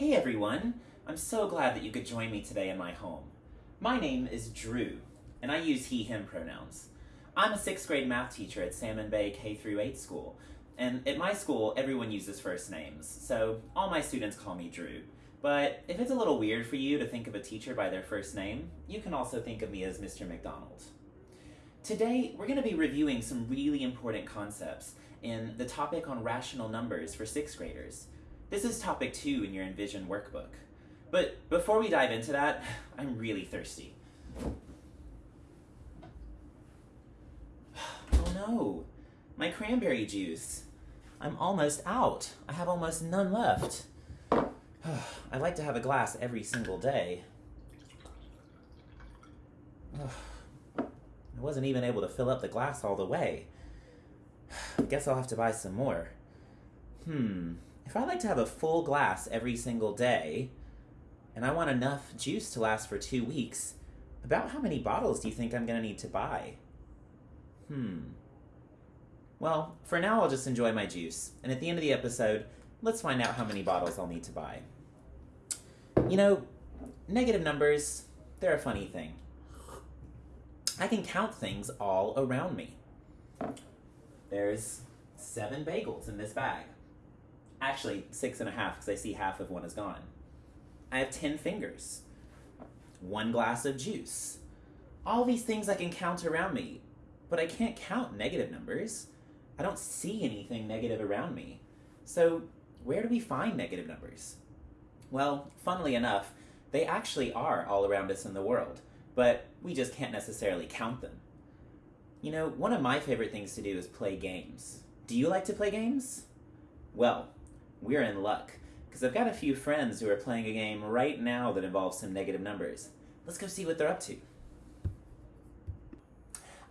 Hey everyone! I'm so glad that you could join me today in my home. My name is Drew, and I use he, him pronouns. I'm a sixth grade math teacher at Salmon Bay K through 8 school, and at my school everyone uses first names, so all my students call me Drew. But if it's a little weird for you to think of a teacher by their first name, you can also think of me as Mr. McDonald. Today, we're going to be reviewing some really important concepts in the topic on rational numbers for sixth graders. This is topic two in your Envision workbook. But before we dive into that, I'm really thirsty. Oh no, my cranberry juice. I'm almost out. I have almost none left. I like to have a glass every single day. I wasn't even able to fill up the glass all the way. I guess I'll have to buy some more. Hmm, if I like to have a full glass every single day, and I want enough juice to last for two weeks, about how many bottles do you think I'm gonna need to buy? Hmm. Well, for now I'll just enjoy my juice, and at the end of the episode, let's find out how many bottles I'll need to buy. You know, negative numbers, they're a funny thing. I can count things all around me. There's seven bagels in this bag. Actually, six and a half because I see half of one is gone. I have 10 fingers. One glass of juice. All these things I can count around me, but I can't count negative numbers. I don't see anything negative around me. So, where do we find negative numbers? Well, funnily enough, they actually are all around us in the world but we just can't necessarily count them. You know, one of my favorite things to do is play games. Do you like to play games? Well, we're in luck, because I've got a few friends who are playing a game right now that involves some negative numbers. Let's go see what they're up to.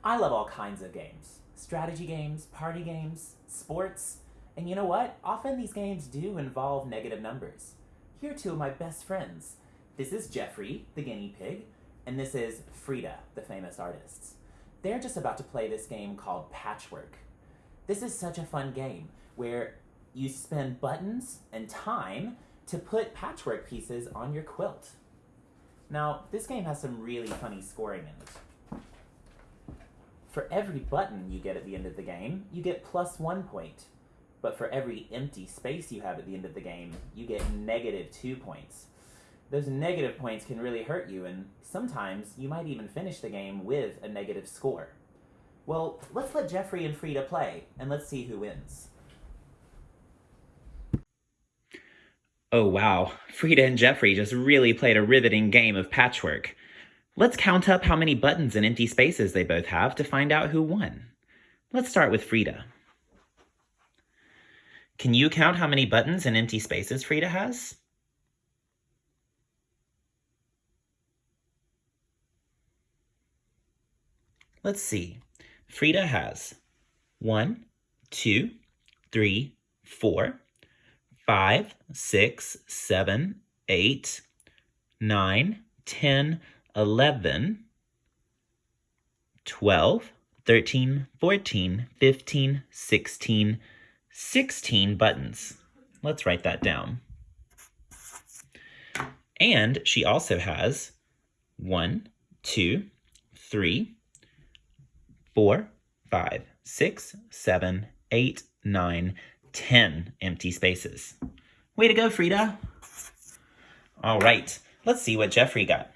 I love all kinds of games. Strategy games, party games, sports, and you know what? Often these games do involve negative numbers. Here are two of my best friends. This is Jeffrey, the guinea pig, and this is Frida, the famous artist. They're just about to play this game called Patchwork. This is such a fun game where you spend buttons and time to put patchwork pieces on your quilt. Now, this game has some really funny scoring in it. For every button you get at the end of the game, you get plus one point. But for every empty space you have at the end of the game, you get negative two points those negative points can really hurt you, and sometimes you might even finish the game with a negative score. Well, let's let Jeffrey and Frida play, and let's see who wins. Oh wow, Frida and Jeffrey just really played a riveting game of patchwork. Let's count up how many buttons and empty spaces they both have to find out who won. Let's start with Frida. Can you count how many buttons and empty spaces Frida has? Let's see. Frida has one, two, three, four, five, six, seven, eight, nine, ten, eleven, twelve, thirteen, fourteen, fifteen, sixteen, sixteen buttons. Let's write that down. And she also has one, two, three, four, five, six, seven, eight, nine, ten empty spaces. Way to go, Frida. All right, let's see what Jeffrey got.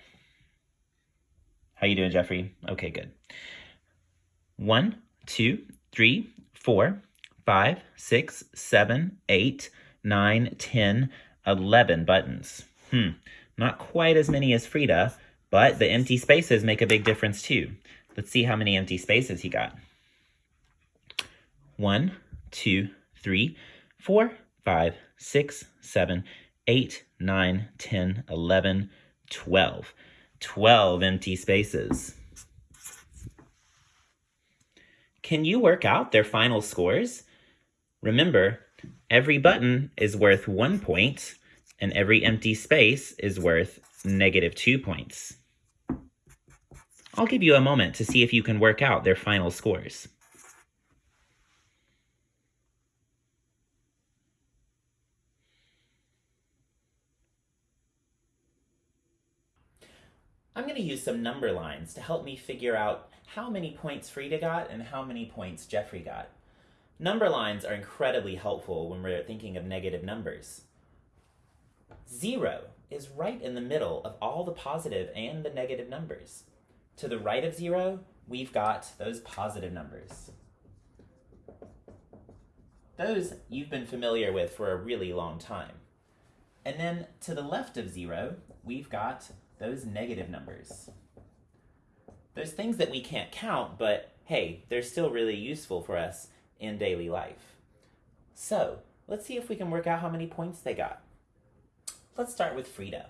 How you doing, Jeffrey? Okay, good. One, two, three, four, five, six, seven, eight, nine, ten, eleven buttons. Hmm, not quite as many as Frida, but the empty spaces make a big difference too. Let's see how many empty spaces he got. One, two, three, four, five, six, seven, eight, nine, ten, eleven, twelve. Twelve empty spaces. Can you work out their final scores? Remember, every button is worth one point, and every empty space is worth negative two points. I'll give you a moment to see if you can work out their final scores. I'm going to use some number lines to help me figure out how many points Frida got and how many points Jeffrey got. Number lines are incredibly helpful when we're thinking of negative numbers. Zero is right in the middle of all the positive and the negative numbers. To the right of zero, we've got those positive numbers. Those you've been familiar with for a really long time. And then to the left of zero, we've got those negative numbers. Those things that we can't count, but hey, they're still really useful for us in daily life. So, let's see if we can work out how many points they got. Let's start with Frida.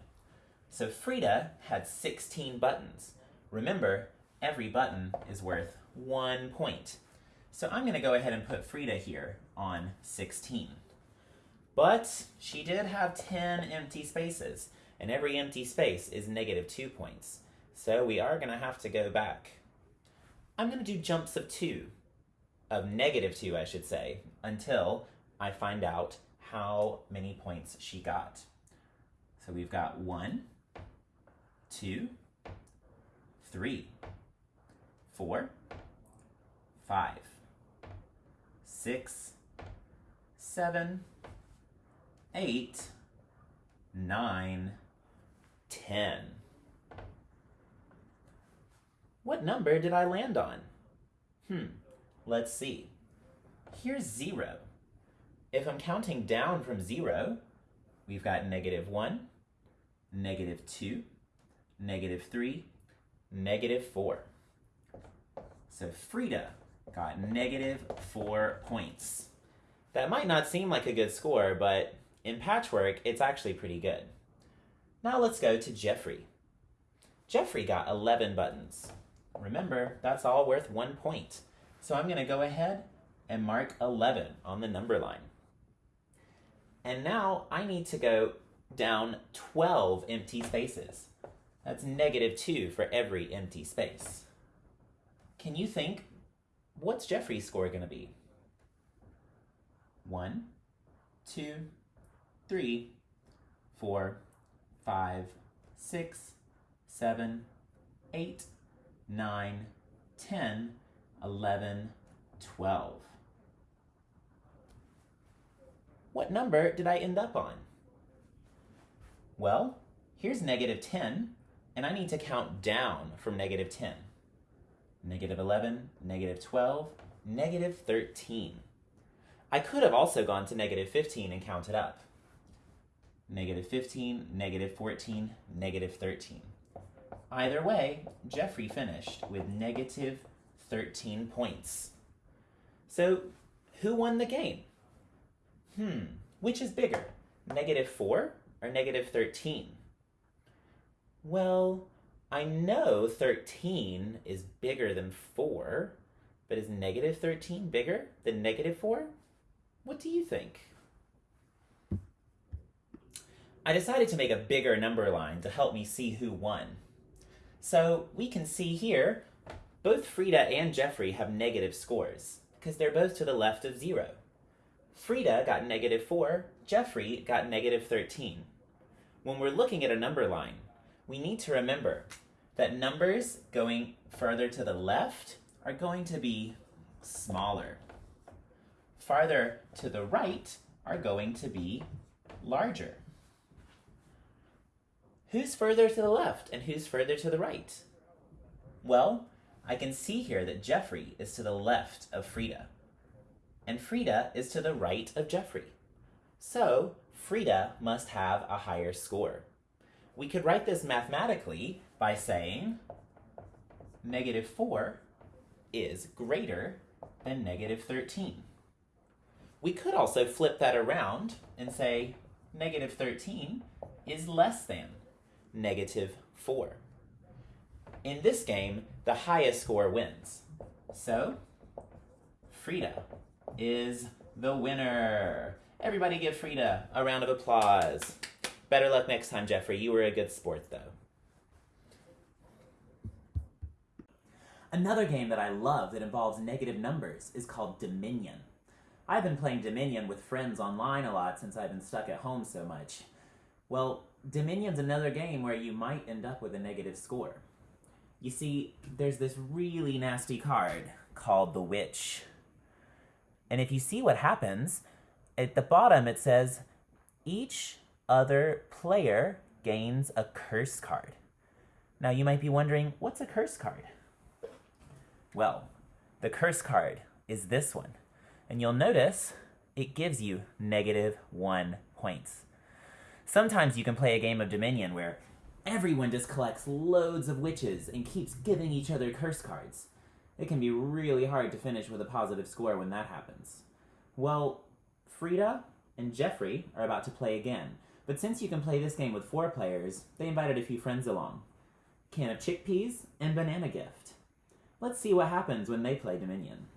So Frida had 16 buttons. Remember, every button is worth one point. So I'm going to go ahead and put Frida here on 16. But she did have 10 empty spaces, and every empty space is negative 2 points. So we are going to have to go back. I'm going to do jumps of 2, of negative 2 I should say, until I find out how many points she got. So we've got 1, 2, 3, 4, 5, 6, 7, 8, 9, 10. What number did I land on? Hmm, let's see. Here's 0. If I'm counting down from 0, we've got negative 1, negative 2, negative 3, negative 4. So Frida got negative 4 points. That might not seem like a good score, but in patchwork, it's actually pretty good. Now let's go to Jeffrey. Jeffrey got 11 buttons. Remember, that's all worth one point. So I'm going to go ahead and mark 11 on the number line. And now I need to go down 12 empty spaces. That's negative 2 for every empty space. Can you think, what's Jeffrey's score going to be? 1, 2, 3, 4, 5, 6, 7, 8, 9, 10, 11, 12. What number did I end up on? Well, here's negative 10, and I need to count down from negative 10. Negative 11, negative 12, negative 13. I could have also gone to negative 15 and counted up. Negative 15, negative 14, negative 13. Either way, Jeffrey finished with negative 13 points. So, who won the game? Hmm, which is bigger, negative 4 or negative 13? Well, I know 13 is bigger than 4, but is negative 13 bigger than negative 4? What do you think? I decided to make a bigger number line to help me see who won. So we can see here, both Frida and Jeffrey have negative scores, because they're both to the left of zero. Frida got negative 4, Jeffrey got negative 13. When we're looking at a number line, we need to remember that numbers going further to the left are going to be smaller. Farther to the right are going to be larger. Who's further to the left and who's further to the right? Well, I can see here that Jeffrey is to the left of Frida and Frida is to the right of Jeffrey. So Frida must have a higher score. We could write this mathematically by saying negative 4 is greater than negative 13. We could also flip that around and say negative 13 is less than negative 4. In this game, the highest score wins. So, Frida is the winner. Everybody give Frida a round of applause. Better luck next time, Jeffrey. You were a good sport, though. Another game that I love that involves negative numbers is called Dominion. I've been playing Dominion with friends online a lot since I've been stuck at home so much. Well, Dominion's another game where you might end up with a negative score. You see, there's this really nasty card called the Witch. And if you see what happens, at the bottom it says each other player gains a curse card. Now you might be wondering, what's a curse card? Well, the curse card is this one. And you'll notice it gives you negative one points. Sometimes you can play a game of Dominion where everyone just collects loads of witches and keeps giving each other curse cards. It can be really hard to finish with a positive score when that happens. Well, Frida and Jeffrey are about to play again, but since you can play this game with four players, they invited a few friends along. Can of chickpeas and banana gift. Let's see what happens when they play Dominion.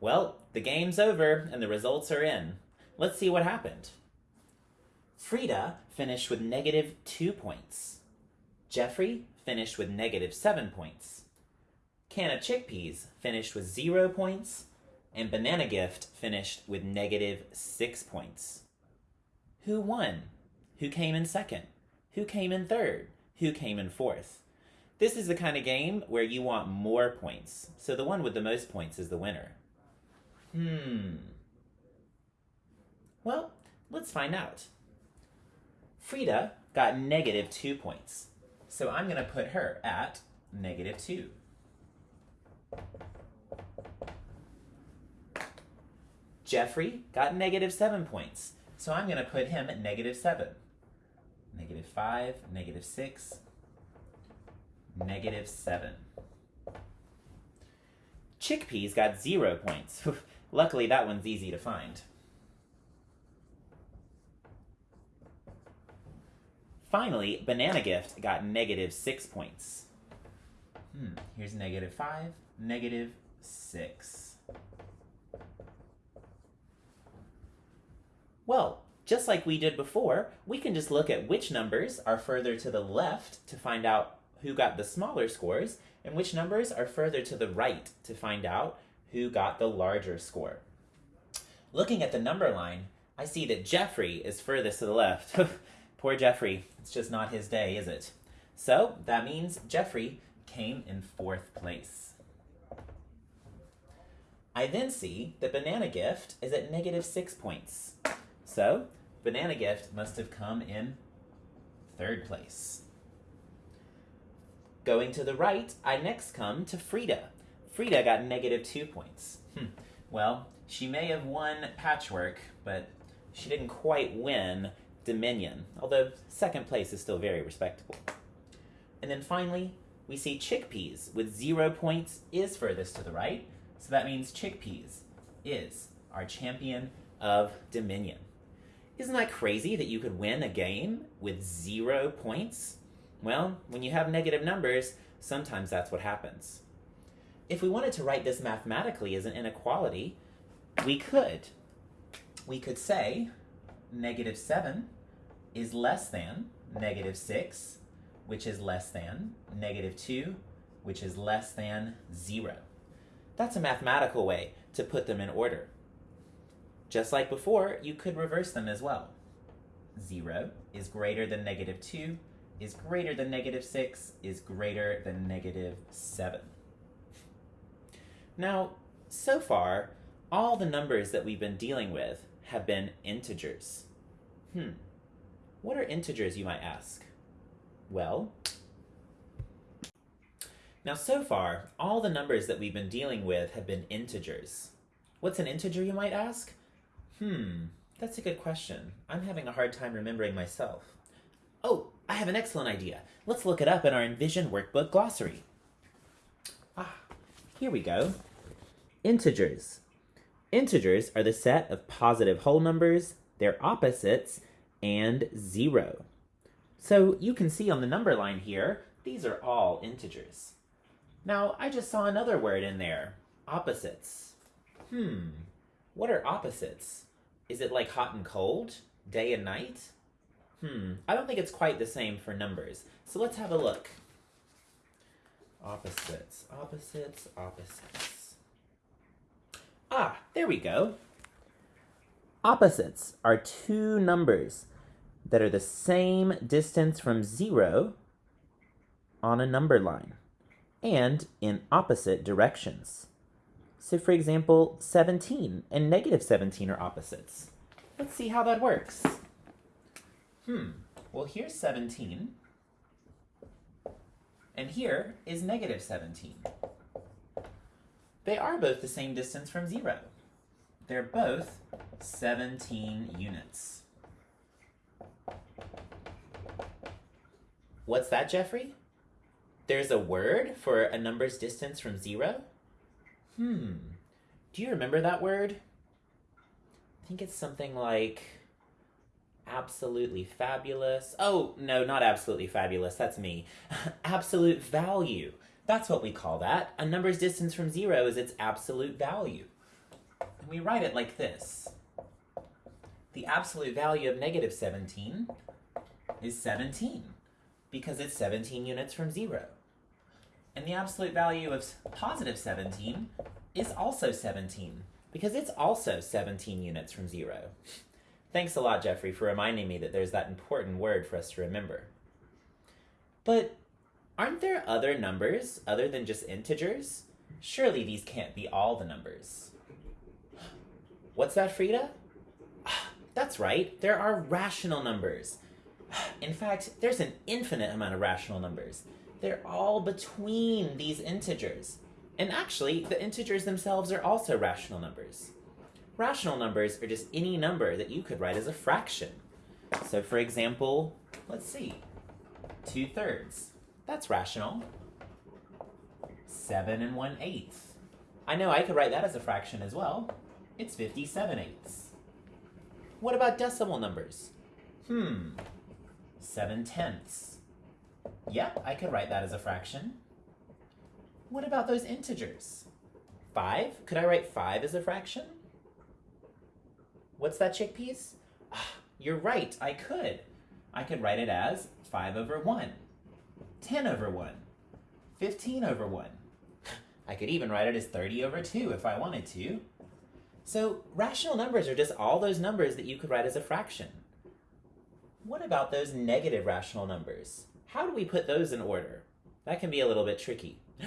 Well, the game's over and the results are in. Let's see what happened. Frida finished with negative two points. Jeffrey finished with negative seven points. Can of Chickpeas finished with zero points. And Banana Gift finished with negative six points. Who won? Who came in second? Who came in third? Who came in fourth? This is the kind of game where you want more points, so the one with the most points is the winner. Hmm. Well, let's find out. Frida got negative two points, so I'm going to put her at negative two. Jeffrey got negative seven points, so I'm going to put him at negative seven. Negative five, negative six, negative seven. Chickpeas got zero points. Luckily, that one's easy to find. Finally, Banana Gift got negative six points. Hmm, here's negative five, negative six. Well, just like we did before, we can just look at which numbers are further to the left to find out who got the smaller scores, and which numbers are further to the right to find out who got the larger score. Looking at the number line, I see that Jeffrey is furthest to the left. Poor Jeffrey, it's just not his day, is it? So that means Jeffrey came in fourth place. I then see that Banana Gift is at negative six points. So Banana Gift must have come in third place. Going to the right, I next come to Frida. Frida got negative two points. Hmm. Well, she may have won Patchwork, but she didn't quite win Dominion, although second place is still very respectable. And then finally, we see Chickpeas with zero points is furthest to the right, so that means Chickpeas is our champion of Dominion. Isn't that crazy that you could win a game with zero points? Well, when you have negative numbers, sometimes that's what happens. If we wanted to write this mathematically as an inequality, we could. We could say negative 7 is less than negative 6, which is less than negative 2, which is less than 0. That's a mathematical way to put them in order. Just like before, you could reverse them as well. 0 is greater than negative 2, is greater than negative 6 is greater than negative 7. Now, so far, all the numbers that we've been dealing with have been integers. Hmm, what are integers, you might ask? Well, now so far, all the numbers that we've been dealing with have been integers. What's an integer, you might ask? Hmm, that's a good question. I'm having a hard time remembering myself. Oh, I have an excellent idea. Let's look it up in our Envision Workbook Glossary. Ah, here we go. Integers. Integers are the set of positive whole numbers, their opposites, and zero. So you can see on the number line here, these are all integers. Now, I just saw another word in there, opposites. Hmm, what are opposites? Is it like hot and cold, day and night? Hmm, I don't think it's quite the same for numbers. So let's have a look. Opposites, opposites, opposites. Ah, there we go. Opposites are two numbers that are the same distance from zero on a number line and in opposite directions. So for example, 17 and negative 17 are opposites. Let's see how that works. Hmm, well here's 17, and here is negative 17. They are both the same distance from zero. They're both 17 units. What's that, Jeffrey? There's a word for a number's distance from zero? Hmm. Do you remember that word? I think it's something like absolutely fabulous. Oh, no, not absolutely fabulous. That's me. absolute value. That's what we call that. A number's distance from zero is its absolute value. And we write it like this. The absolute value of negative 17 is 17 because it's 17 units from zero. And the absolute value of positive 17 is also 17 because it's also 17 units from zero. Thanks a lot, Jeffrey, for reminding me that there's that important word for us to remember. But aren't there other numbers other than just integers? Surely these can't be all the numbers. What's that, Frida? That's right, there are rational numbers. In fact, there's an infinite amount of rational numbers. They're all between these integers. And actually, the integers themselves are also rational numbers. Rational numbers are just any number that you could write as a fraction. So for example, let's see, 2 thirds. That's rational. 7 and 1 eighth. I know I could write that as a fraction as well. It's 57 eighths. What about decimal numbers? Hmm, 7 tenths. Yep, I could write that as a fraction. What about those integers? 5? Could I write 5 as a fraction? What's that, chickpeas? Ah, you're right, I could. I could write it as 5 over 1, 10 over 1, 15 over 1. I could even write it as 30 over 2 if I wanted to. So rational numbers are just all those numbers that you could write as a fraction. What about those negative rational numbers? How do we put those in order? That can be a little bit tricky.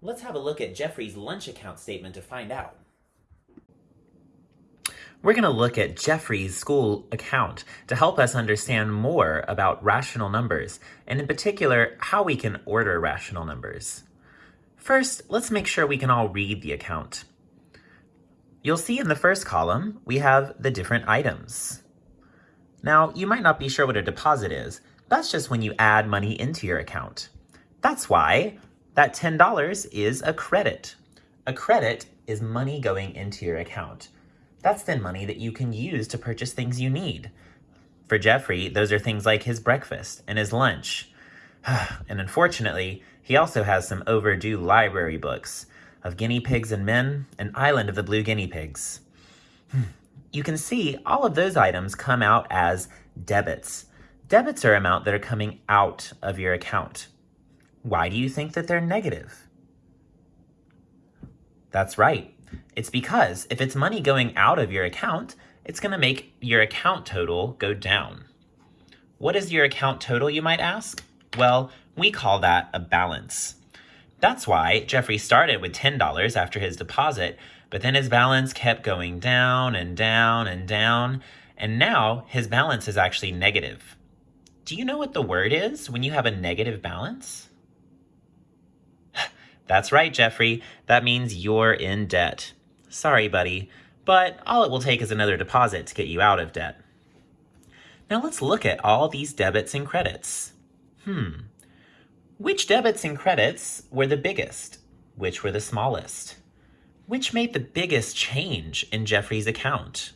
Let's have a look at Jeffrey's lunch account statement to find out. We're going to look at Jeffrey's school account to help us understand more about rational numbers, and in particular, how we can order rational numbers. First, let's make sure we can all read the account. You'll see in the first column, we have the different items. Now, you might not be sure what a deposit is. That's just when you add money into your account. That's why that $10 is a credit. A credit is money going into your account. That's then money that you can use to purchase things you need. For Jeffrey, those are things like his breakfast and his lunch. and unfortunately, he also has some overdue library books of Guinea Pigs and Men and Island of the Blue Guinea Pigs. Hmm. you can see all of those items come out as debits. Debits are amount that are coming out of your account. Why do you think that they're negative? That's right. It's because if it's money going out of your account, it's going to make your account total go down. What is your account total, you might ask? Well, we call that a balance. That's why Jeffrey started with $10 after his deposit, but then his balance kept going down and down and down, and now his balance is actually negative. Do you know what the word is when you have a negative balance? That's right, Jeffrey. That means you're in debt. Sorry, buddy, but all it will take is another deposit to get you out of debt. Now let's look at all these debits and credits. Hmm. Which debits and credits were the biggest? Which were the smallest? Which made the biggest change in Jeffrey's account?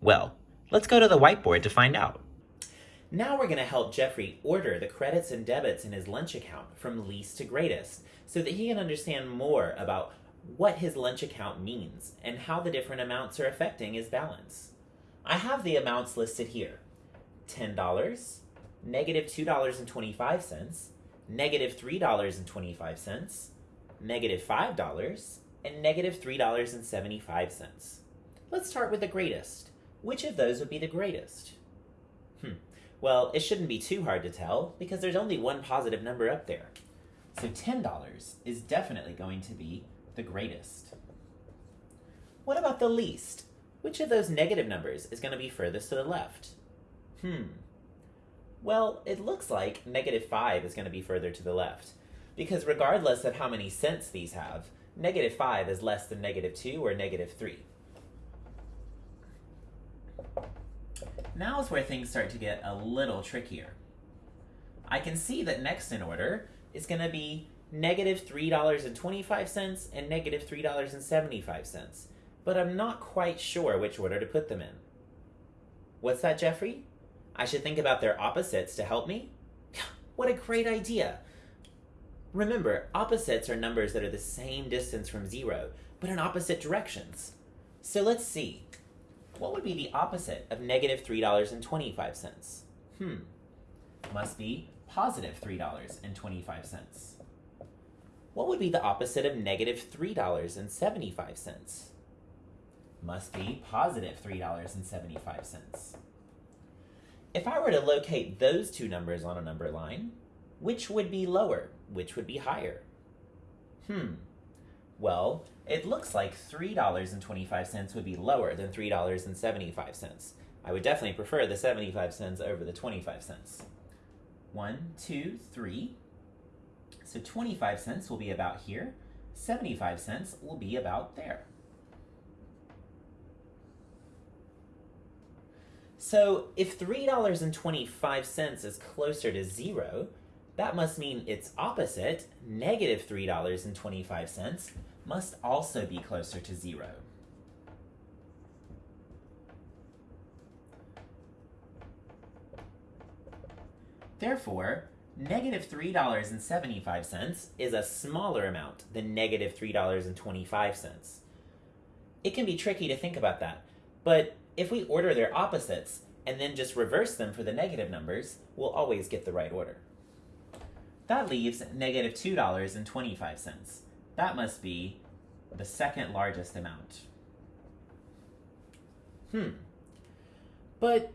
Well, let's go to the whiteboard to find out. Now we're going to help Jeffrey order the credits and debits in his lunch account from least to greatest so that he can understand more about what his lunch account means and how the different amounts are affecting his balance. I have the amounts listed here. $10, negative $2.25, negative $3.25, negative $5, and negative $3.75. Let's start with the greatest. Which of those would be the greatest? Hmm. Well, it shouldn't be too hard to tell because there's only one positive number up there. So $10 is definitely going to be the greatest. What about the least? Which of those negative numbers is going to be furthest to the left? Hmm. Well, it looks like negative 5 is going to be further to the left, because regardless of how many cents these have, negative 5 is less than negative 2 or negative 3. Now is where things start to get a little trickier. I can see that next in order is going to be negative $3.25 and negative $3.75, but I'm not quite sure which order to put them in. What's that, Jeffrey? I should think about their opposites to help me? What a great idea! Remember, opposites are numbers that are the same distance from zero, but in opposite directions. So let's see. What would be the opposite of negative $3.25? Hmm. Must be positive $3.25. What would be the opposite of negative $3.75? Must be positive $3.75. If I were to locate those two numbers on a number line, which would be lower? Which would be higher? Hmm. Well, it looks like $3.25 would be lower than $3.75. I would definitely prefer the 75 cents over the 25 cents. One, two, three. So 25 cents will be about here. 75 cents will be about there. So if $3.25 is closer to zero, that must mean its opposite, negative $3.25, must also be closer to zero. Therefore, negative $3.75 is a smaller amount than negative $3.25. It can be tricky to think about that, but if we order their opposites and then just reverse them for the negative numbers, we'll always get the right order. That leaves negative $2.25. That must be the second largest amount. Hmm. But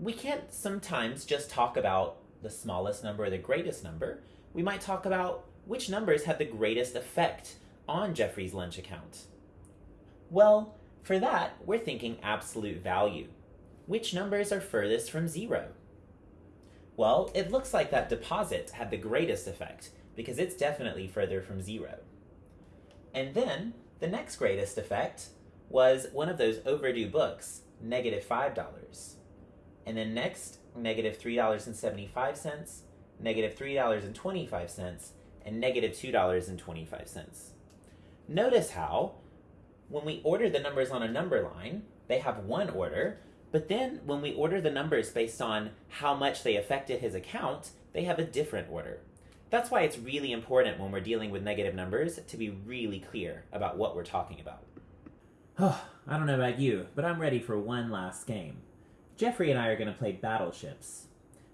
we can't sometimes just talk about the smallest number or the greatest number. We might talk about which numbers had the greatest effect on Jeffrey's lunch account. Well, for that, we're thinking absolute value. Which numbers are furthest from zero? Well, it looks like that deposit had the greatest effect because it's definitely further from zero. And then the next greatest effect was one of those overdue books, negative $5. And then next, negative $3.75, negative $3.25, and negative $2.25. Notice how, when we order the numbers on a number line, they have one order, but then when we order the numbers based on how much they affected his account, they have a different order. That's why it's really important when we're dealing with negative numbers to be really clear about what we're talking about. Oh, I don't know about you, but I'm ready for one last game. Jeffrey and I are going to play Battleships.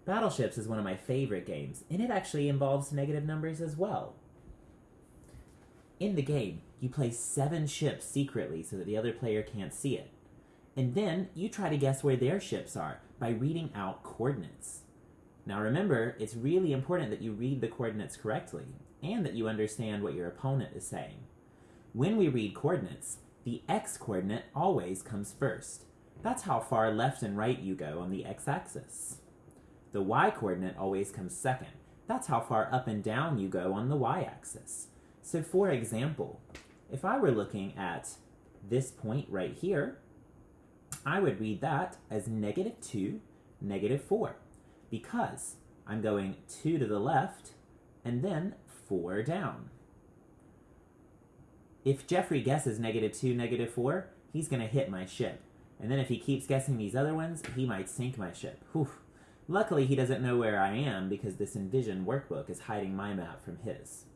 Battleships is one of my favorite games, and it actually involves negative numbers as well. In the game, you place seven ships secretly so that the other player can't see it. And then you try to guess where their ships are by reading out coordinates. Now remember, it's really important that you read the coordinates correctly and that you understand what your opponent is saying. When we read coordinates, the x coordinate always comes first. That's how far left and right you go on the x-axis. The y coordinate always comes second. That's how far up and down you go on the y-axis. So for example, if I were looking at this point right here, I would read that as negative 2, negative 4 because I'm going 2 to the left and then 4 down. If Jeffrey guesses negative 2, negative 4, he's going to hit my ship. And then if he keeps guessing these other ones, he might sink my ship. Whew. Luckily, he doesn't know where I am because this Envision workbook is hiding my map from his.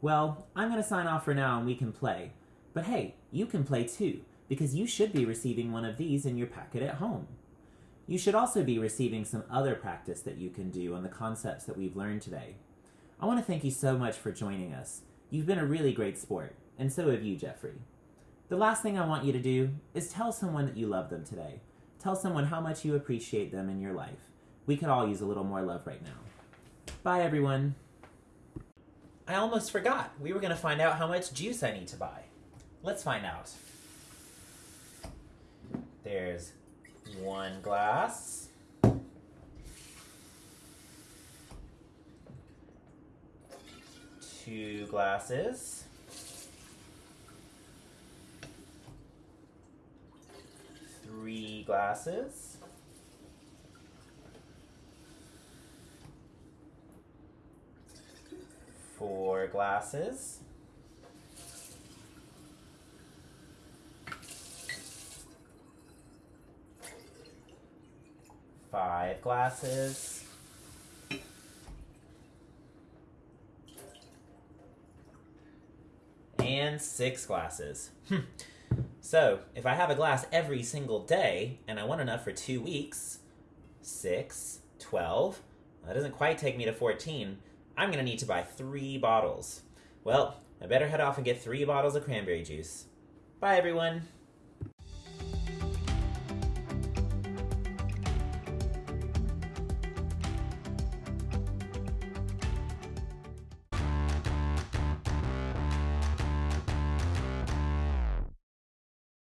Well, I'm going to sign off for now and we can play. But hey, you can play too, because you should be receiving one of these in your packet at home. You should also be receiving some other practice that you can do on the concepts that we've learned today. I want to thank you so much for joining us. You've been a really great sport, and so have you, Jeffrey. The last thing I want you to do is tell someone that you love them today. Tell someone how much you appreciate them in your life. We could all use a little more love right now. Bye, everyone. I almost forgot. We were going to find out how much juice I need to buy. Let's find out. There's one glass. Two glasses. Three glasses. Four glasses. Five glasses. And six glasses. Hmm. So, if I have a glass every single day and I want enough for two weeks, six, twelve, that doesn't quite take me to 14. I'm gonna need to buy three bottles. Well, I better head off and get three bottles of cranberry juice. Bye, everyone.